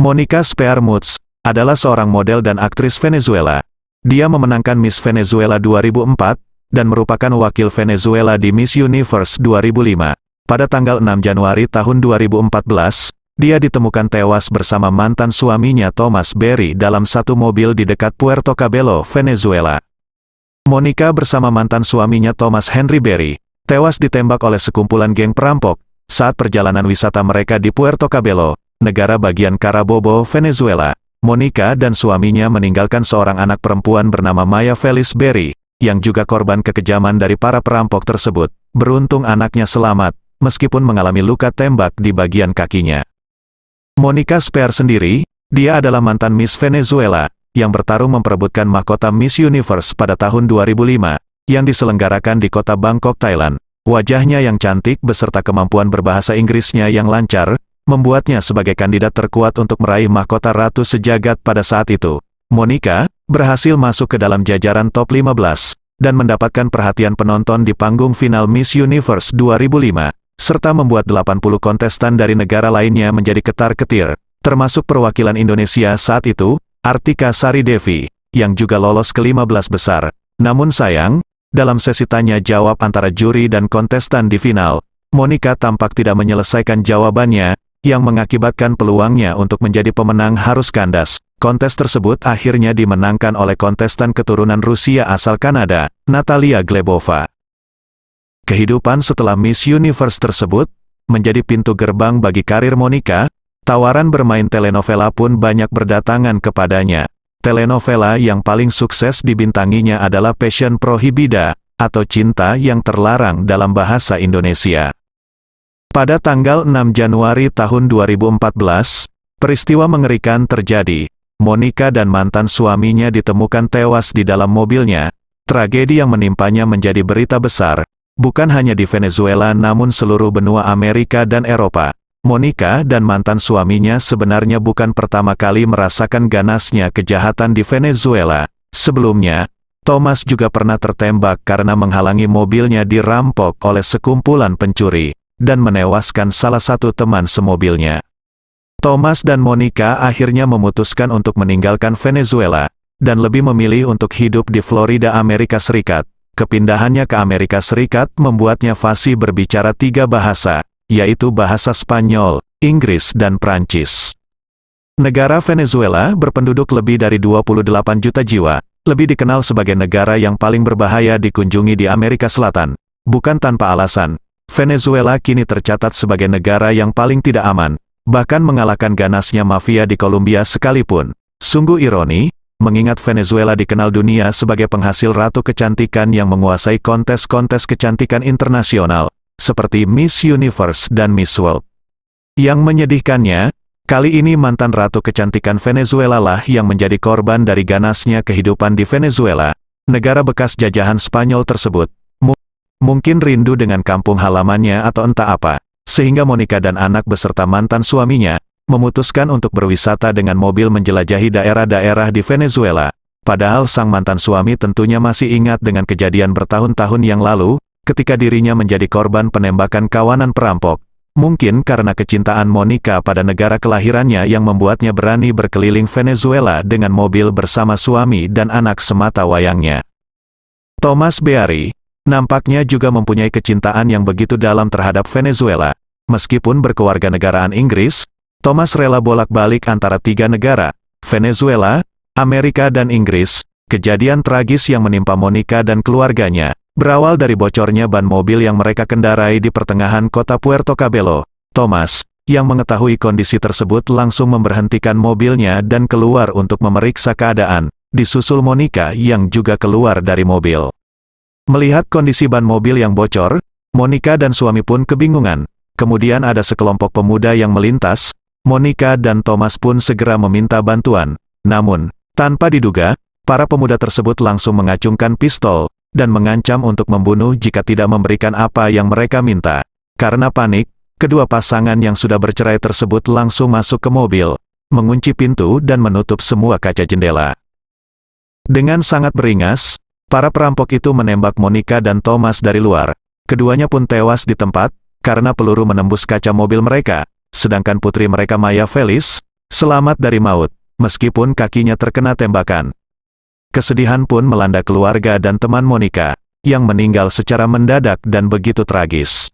Monica Spearmoots adalah seorang model dan aktris Venezuela. Dia memenangkan Miss Venezuela 2004 dan merupakan wakil Venezuela di Miss Universe 2005. Pada tanggal 6 Januari tahun 2014, dia ditemukan tewas bersama mantan suaminya Thomas Berry dalam satu mobil di dekat Puerto Cabello, Venezuela. Monica bersama mantan suaminya Thomas Henry Berry, tewas ditembak oleh sekumpulan geng perampok, saat perjalanan wisata mereka di Puerto Cabello, negara bagian Carabobo, Venezuela. Monica dan suaminya meninggalkan seorang anak perempuan bernama Maya Felice Berry, yang juga korban kekejaman dari para perampok tersebut. Beruntung anaknya selamat, meskipun mengalami luka tembak di bagian kakinya. Monica Spear sendiri, dia adalah mantan Miss Venezuela, yang bertarung memperebutkan mahkota Miss Universe pada tahun 2005, yang diselenggarakan di kota Bangkok, Thailand. Wajahnya yang cantik beserta kemampuan berbahasa Inggrisnya yang lancar, membuatnya sebagai kandidat terkuat untuk meraih mahkota Ratu Sejagat pada saat itu. Monica, berhasil masuk ke dalam jajaran top 15, dan mendapatkan perhatian penonton di panggung final Miss Universe 2005, serta membuat 80 kontestan dari negara lainnya menjadi ketar-ketir, termasuk perwakilan Indonesia saat itu, Artika Sari Devi, yang juga lolos ke 15 besar. Namun sayang, dalam sesi tanya-jawab antara juri dan kontestan di final, Monica tampak tidak menyelesaikan jawabannya, yang mengakibatkan peluangnya untuk menjadi pemenang harus kandas. Kontes tersebut akhirnya dimenangkan oleh kontestan keturunan Rusia asal Kanada, Natalia Glebova. Kehidupan setelah Miss Universe tersebut, menjadi pintu gerbang bagi karir Monica, tawaran bermain telenovela pun banyak berdatangan kepadanya. Telenovela yang paling sukses dibintanginya adalah Passion Prohibida, atau Cinta yang Terlarang dalam bahasa Indonesia. Pada tanggal 6 Januari tahun 2014, peristiwa mengerikan terjadi. Monica dan mantan suaminya ditemukan tewas di dalam mobilnya. Tragedi yang menimpanya menjadi berita besar, bukan hanya di Venezuela namun seluruh benua Amerika dan Eropa. Monica dan mantan suaminya sebenarnya bukan pertama kali merasakan ganasnya kejahatan di Venezuela. Sebelumnya, Thomas juga pernah tertembak karena menghalangi mobilnya dirampok oleh sekumpulan pencuri dan menewaskan salah satu teman semobilnya. Thomas dan Monica akhirnya memutuskan untuk meninggalkan Venezuela, dan lebih memilih untuk hidup di Florida, Amerika Serikat. Kepindahannya ke Amerika Serikat membuatnya fasih berbicara tiga bahasa, yaitu bahasa Spanyol, Inggris dan Prancis. Negara Venezuela berpenduduk lebih dari 28 juta jiwa, lebih dikenal sebagai negara yang paling berbahaya dikunjungi di Amerika Selatan. Bukan tanpa alasan, Venezuela kini tercatat sebagai negara yang paling tidak aman, bahkan mengalahkan ganasnya mafia di Kolombia sekalipun. Sungguh ironi, mengingat Venezuela dikenal dunia sebagai penghasil ratu kecantikan yang menguasai kontes-kontes kecantikan internasional, seperti Miss Universe dan Miss World. Yang menyedihkannya, kali ini mantan ratu kecantikan Venezuela lah yang menjadi korban dari ganasnya kehidupan di Venezuela, negara bekas jajahan Spanyol tersebut. Mungkin rindu dengan kampung halamannya atau entah apa, sehingga Monica dan anak beserta mantan suaminya, memutuskan untuk berwisata dengan mobil menjelajahi daerah-daerah di Venezuela. Padahal sang mantan suami tentunya masih ingat dengan kejadian bertahun-tahun yang lalu, ketika dirinya menjadi korban penembakan kawanan perampok. Mungkin karena kecintaan Monica pada negara kelahirannya yang membuatnya berani berkeliling Venezuela dengan mobil bersama suami dan anak semata wayangnya. Thomas Beari, Nampaknya juga mempunyai kecintaan yang begitu dalam terhadap Venezuela. Meskipun berkewarganegaraan Inggris, Thomas rela bolak-balik antara tiga negara, Venezuela, Amerika dan Inggris. Kejadian tragis yang menimpa Monica dan keluarganya, berawal dari bocornya ban mobil yang mereka kendarai di pertengahan kota Puerto Cabello. Thomas, yang mengetahui kondisi tersebut langsung memberhentikan mobilnya dan keluar untuk memeriksa keadaan, disusul Monica yang juga keluar dari mobil. Melihat kondisi ban mobil yang bocor, Monica dan suami pun kebingungan. Kemudian ada sekelompok pemuda yang melintas, Monica dan Thomas pun segera meminta bantuan. Namun, tanpa diduga, para pemuda tersebut langsung mengacungkan pistol, dan mengancam untuk membunuh jika tidak memberikan apa yang mereka minta. Karena panik, kedua pasangan yang sudah bercerai tersebut langsung masuk ke mobil, mengunci pintu dan menutup semua kaca jendela. Dengan sangat beringas, Para perampok itu menembak Monica dan Thomas dari luar. Keduanya pun tewas di tempat, karena peluru menembus kaca mobil mereka. Sedangkan putri mereka Maya Felis, selamat dari maut, meskipun kakinya terkena tembakan. Kesedihan pun melanda keluarga dan teman Monica, yang meninggal secara mendadak dan begitu tragis.